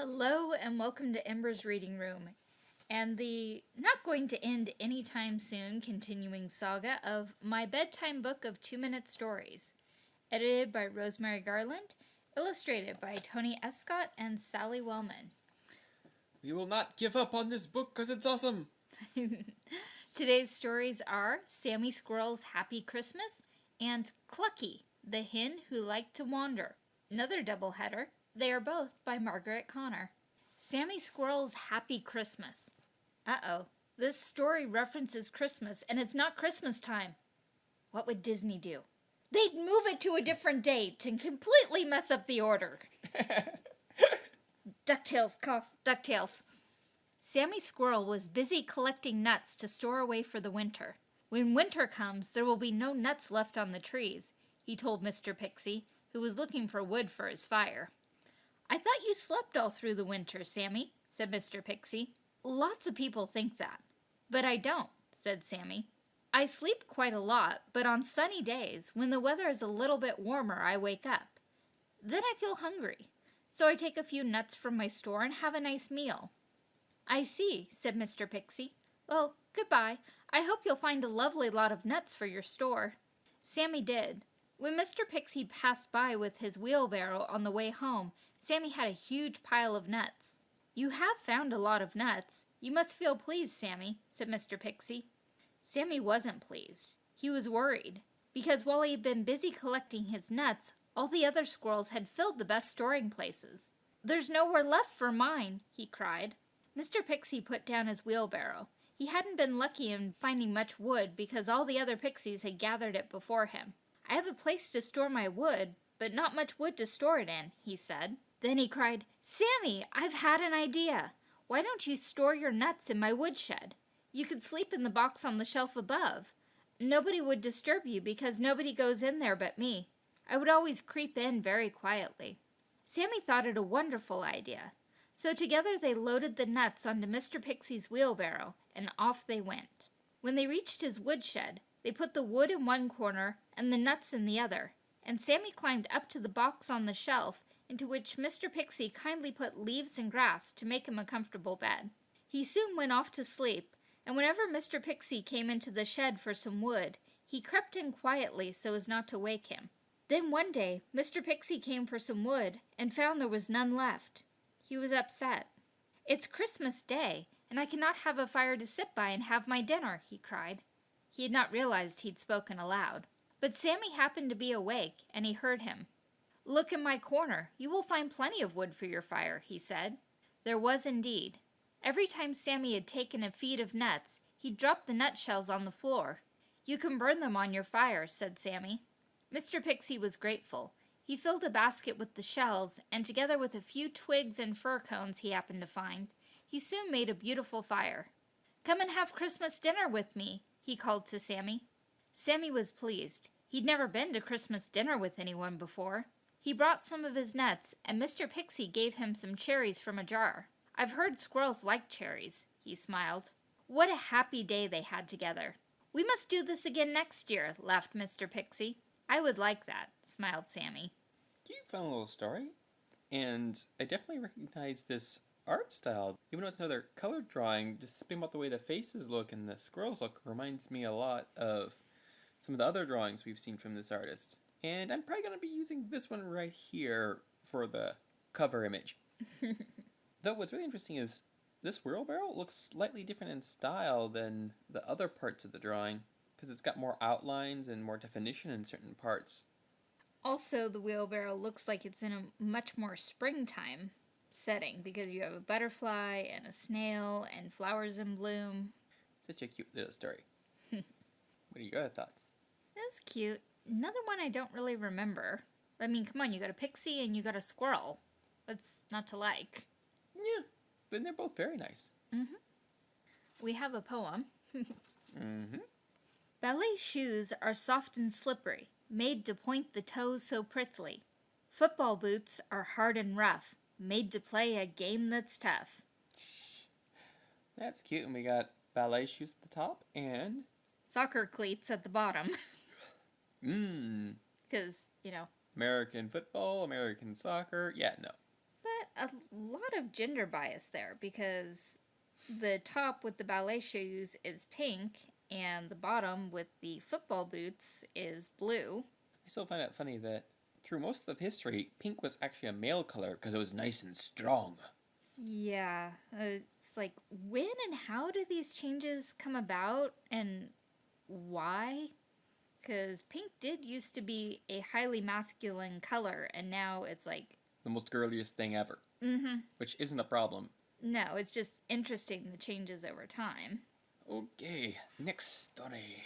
Hello and welcome to Ember's Reading Room and the not going to end anytime soon continuing saga of My Bedtime Book of Two Minute Stories, edited by Rosemary Garland, illustrated by Tony Escott and Sally Wellman. We will not give up on this book because it's awesome. Today's stories are Sammy Squirrel's Happy Christmas and Clucky, the hen who liked to wander. Another doubleheader they are both by Margaret Connor. Sammy Squirrel's Happy Christmas. Uh-oh, this story references Christmas, and it's not Christmas time. What would Disney do? They'd move it to a different date and completely mess up the order. DuckTales, cough, DuckTales. Sammy Squirrel was busy collecting nuts to store away for the winter. When winter comes, there will be no nuts left on the trees, he told Mr. Pixie, who was looking for wood for his fire. I thought you slept all through the winter, Sammy, said Mr. Pixie. Lots of people think that. But I don't, said Sammy. I sleep quite a lot, but on sunny days, when the weather is a little bit warmer, I wake up. Then I feel hungry, so I take a few nuts from my store and have a nice meal. I see, said Mr. Pixie. Well, goodbye. I hope you'll find a lovely lot of nuts for your store. Sammy did. When Mr. Pixie passed by with his wheelbarrow on the way home, Sammy had a huge pile of nuts. You have found a lot of nuts. You must feel pleased, Sammy, said Mr. Pixie. Sammy wasn't pleased. He was worried, because while he had been busy collecting his nuts, all the other squirrels had filled the best storing places. There's nowhere left for mine, he cried. Mr. Pixie put down his wheelbarrow. He hadn't been lucky in finding much wood because all the other pixies had gathered it before him. I have a place to store my wood, but not much wood to store it in, he said. Then he cried, Sammy, I've had an idea. Why don't you store your nuts in my woodshed? You could sleep in the box on the shelf above. Nobody would disturb you because nobody goes in there but me. I would always creep in very quietly. Sammy thought it a wonderful idea. So together they loaded the nuts onto Mr. Pixie's wheelbarrow, and off they went. When they reached his woodshed, they put the wood in one corner and the nuts in the other, and Sammy climbed up to the box on the shelf into which Mr. Pixie kindly put leaves and grass to make him a comfortable bed. He soon went off to sleep, and whenever Mr. Pixie came into the shed for some wood, he crept in quietly so as not to wake him. Then one day, Mr. Pixie came for some wood and found there was none left. He was upset. It's Christmas Day, and I cannot have a fire to sit by and have my dinner, he cried. He had not realized he'd spoken aloud. But Sammy happened to be awake, and he heard him. Look in my corner. You will find plenty of wood for your fire, he said. There was indeed. Every time Sammy had taken a feed of nuts, he dropped the nutshells on the floor. You can burn them on your fire, said Sammy. Mr. Pixie was grateful. He filled a basket with the shells, and together with a few twigs and fir cones he happened to find, he soon made a beautiful fire. Come and have Christmas dinner with me, he called to Sammy. Sammy was pleased. He'd never been to Christmas dinner with anyone before. He brought some of his nuts, and Mr. Pixie gave him some cherries from a jar. I've heard squirrels like cherries, he smiled. What a happy day they had together. We must do this again next year, laughed Mr. Pixie. I would like that, smiled Sammy. Cute fun little story. And I definitely recognize this art style. Even though it's another color drawing, just something about the way the faces look and the squirrels look reminds me a lot of some of the other drawings we've seen from this artist. And I'm probably going to be using this one right here for the cover image. Though what's really interesting is this wheelbarrow looks slightly different in style than the other parts of the drawing because it's got more outlines and more definition in certain parts. Also, the wheelbarrow looks like it's in a much more springtime setting because you have a butterfly and a snail and flowers in bloom. Such a cute little story. what are your thoughts? That's cute. Another one I don't really remember. I mean, come on, you got a pixie and you got a squirrel. What's not to like? Yeah, but they're both very nice. Mm-hmm. We have a poem. mm-hmm. Ballet shoes are soft and slippery, made to point the toes so prettily. Football boots are hard and rough, made to play a game that's tough. That's cute. And we got ballet shoes at the top and... Soccer cleats at the bottom. Mmm. Because, you know. American football, American soccer. Yeah, no. But a lot of gender bias there because the top with the ballet shoes is pink and the bottom with the football boots is blue. I still find it funny that through most of history, pink was actually a male color because it was nice and strong. Yeah, it's like when and how do these changes come about and why? Because pink did used to be a highly masculine color and now it's like, The most girliest thing ever, mm hmm. which isn't a problem. No, it's just interesting the changes over time. Okay, next story.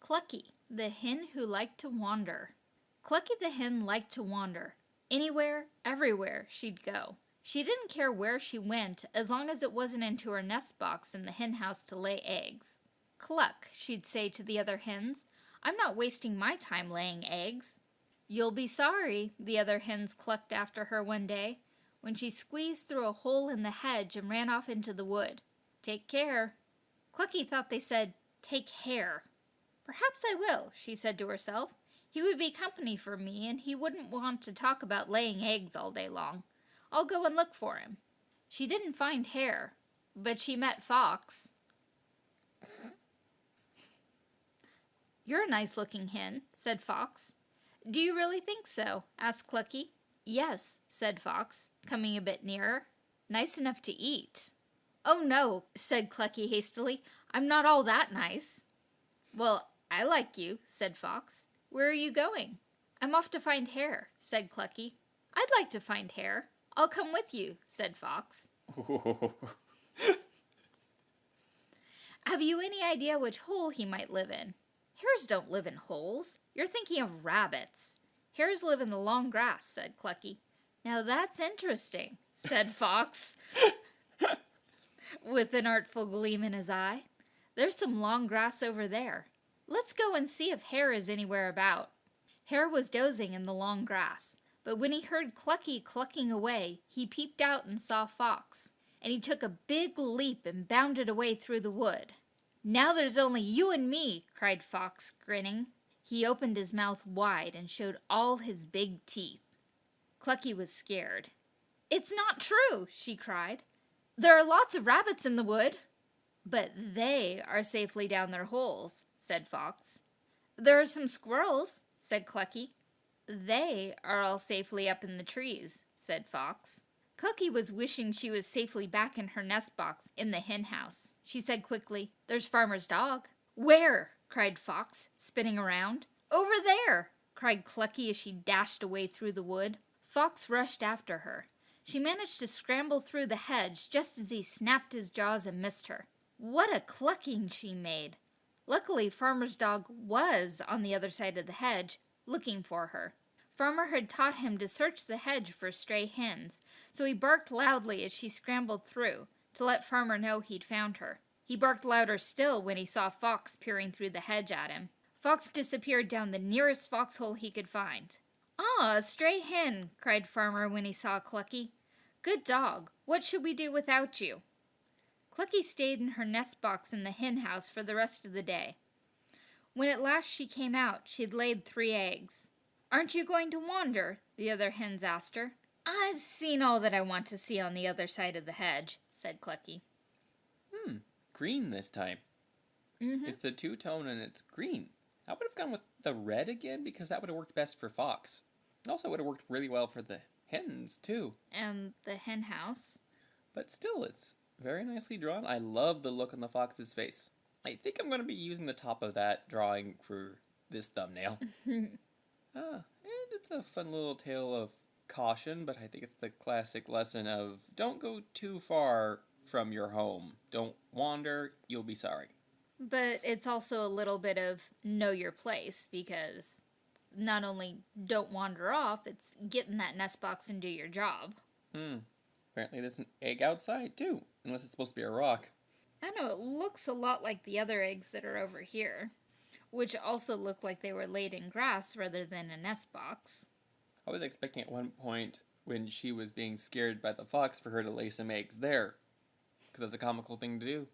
Clucky, the hen who liked to wander. Clucky the hen liked to wander. Anywhere, everywhere, she'd go. She didn't care where she went as long as it wasn't into her nest box in the hen house to lay eggs. Cluck, she'd say to the other hens, I'm not wasting my time laying eggs. You'll be sorry, the other hens clucked after her one day, when she squeezed through a hole in the hedge and ran off into the wood. Take care. Clucky thought they said, Take care. Perhaps I will, she said to herself. He would be company for me, and he wouldn't want to talk about laying eggs all day long. I'll go and look for him. She didn't find Hare, but she met Fox. You're a nice looking hen, said Fox. Do you really think so? asked Clucky. Yes, said Fox, coming a bit nearer. Nice enough to eat. Oh no, said Clucky hastily. I'm not all that nice. Well, I like you, said Fox. Where are you going? I'm off to find Hare, said Clucky. I'd like to find Hare. I'll come with you, said Fox. Have you any idea which hole he might live in? Hares don't live in holes. You're thinking of rabbits. Hares live in the long grass, said Clucky. Now that's interesting, said Fox, with an artful gleam in his eye. There's some long grass over there. Let's go and see if Hare is anywhere about. Hare was dozing in the long grass, but when he heard Clucky clucking away, he peeped out and saw Fox, and he took a big leap and bounded away through the wood. Now there's only you and me, cried Fox, grinning. He opened his mouth wide and showed all his big teeth. Clucky was scared. It's not true, she cried. There are lots of rabbits in the wood. But they are safely down their holes, said Fox. There are some squirrels, said Clucky. They are all safely up in the trees, said Fox. Clucky was wishing she was safely back in her nest box in the hen house. She said quickly, There's Farmer's dog. Where? cried Fox, spinning around. Over there, cried Clucky as she dashed away through the wood. Fox rushed after her. She managed to scramble through the hedge just as he snapped his jaws and missed her. What a clucking she made! Luckily, Farmer's dog was on the other side of the hedge, looking for her. Farmer had taught him to search the hedge for stray hens, so he barked loudly as she scrambled through, to let Farmer know he'd found her. He barked louder still when he saw Fox peering through the hedge at him. Fox disappeared down the nearest foxhole he could find. Ah, a stray hen, cried Farmer when he saw Clucky. Good dog, what should we do without you? Clucky stayed in her nest box in the hen house for the rest of the day. When at last she came out, she'd laid three eggs. Aren't you going to wander? the other hens asked her. I've seen all that I want to see on the other side of the hedge, said Clucky. Hmm, green this time. Mm-hmm. It's the two tone and it's green. I would have gone with the red again because that would have worked best for Fox. It also would have worked really well for the hens too. And the hen house. But still, it's very nicely drawn. I love the look on the fox's face. I think I'm going to be using the top of that drawing for this thumbnail. ah, and it's a fun little tale of caution, but I think it's the classic lesson of don't go too far from your home. Don't wander, you'll be sorry. But it's also a little bit of know your place because not only don't wander off, it's get in that nest box and do your job. Hmm. Apparently there's an egg outside too, unless it's supposed to be a rock. I know, it looks a lot like the other eggs that are over here, which also looked like they were laid in grass rather than a nest box. I was expecting at one point when she was being scared by the fox for her to lay some eggs there, because that's a comical thing to do.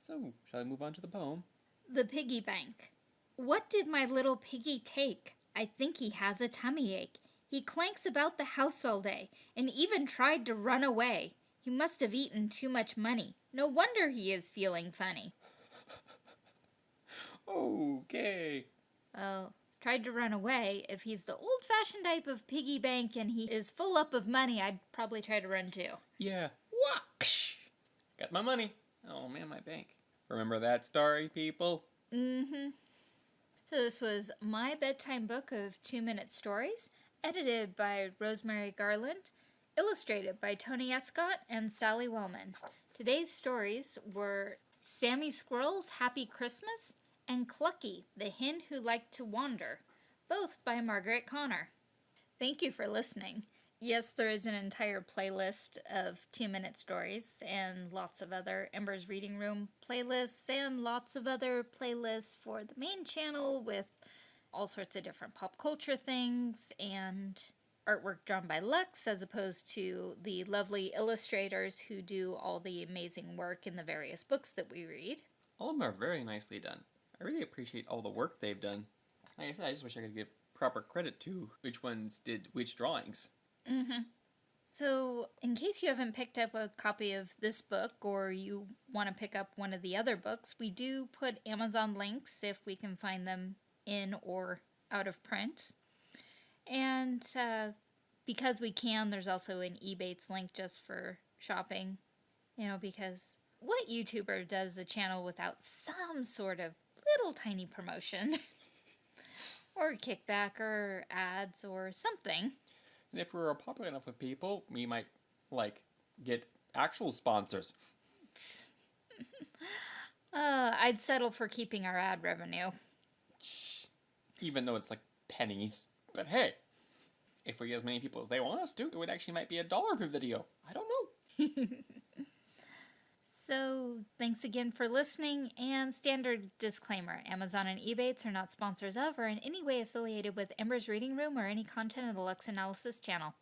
So, shall I move on to the poem? The piggy bank. What did my little piggy take? I think he has a tummy ache. He clanks about the house all day and even tried to run away. He must have eaten too much money. No wonder he is feeling funny. Okay. Well, tried to run away. If he's the old fashioned type of piggy bank and he is full up of money, I'd probably try to run too. Yeah. Whoosh! Got my money. Oh man, my bank. Remember that story, people? Mm hmm. So, this was my bedtime book of two minute stories, edited by Rosemary Garland, illustrated by Tony Escott and Sally Wellman. Today's stories were Sammy Squirrel's Happy Christmas and Clucky, the Hen Who Liked to Wander, both by Margaret Connor. Thank you for listening. Yes, there is an entire playlist of two minute stories and lots of other Ember's Reading Room playlists and lots of other playlists for the main channel with all sorts of different pop culture things and artwork drawn by Lux as opposed to the lovely illustrators who do all the amazing work in the various books that we read. All of them are very nicely done. I really appreciate all the work they've done. Like I said, I just wish I could give proper credit to which ones did which drawings. Mm-hmm. So, in case you haven't picked up a copy of this book or you want to pick up one of the other books, we do put Amazon links if we can find them in or out of print. And uh, because we can, there's also an Ebates link just for shopping. You know, because what YouTuber does a channel without some sort of little tiny promotion? or kickback or ads or something? And if we were popular enough with people, we might, like, get actual sponsors. uh, I'd settle for keeping our ad revenue. Even though it's like pennies. But hey, if we get as many people as they want us to, it would actually might be a dollar per video. I don't know. so, thanks again for listening. And standard disclaimer Amazon and Ebates are not sponsors of or in any way affiliated with Ember's Reading Room or any content of the Lux Analysis channel.